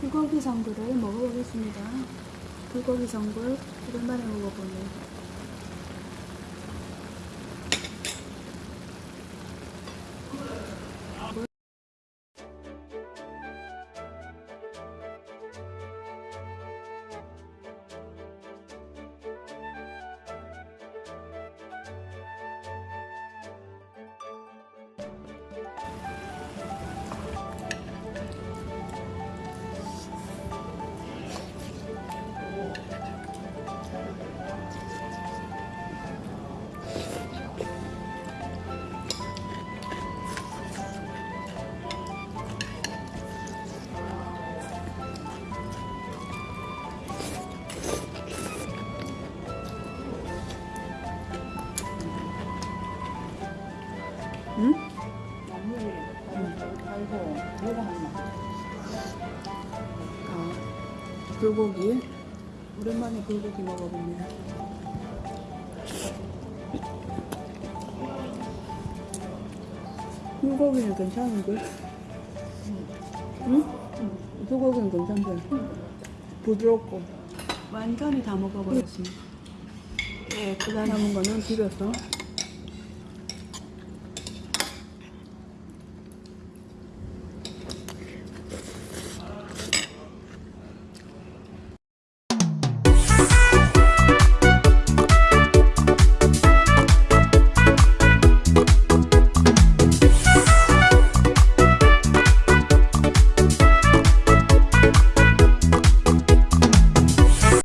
불고기 전골을 먹어보겠습니다. 불고기 전골 오랜만에 먹어보네 응? 나물이 달고 내가 한마 아, 불고기. 오랜만에 불고기 먹어봅니다. 불고기는 괜찮은데? 응? 불고기는 괜찮대. 부드럽고. 완전히 다 먹어버렸습니다. 예, 그 남은 거는 비벼서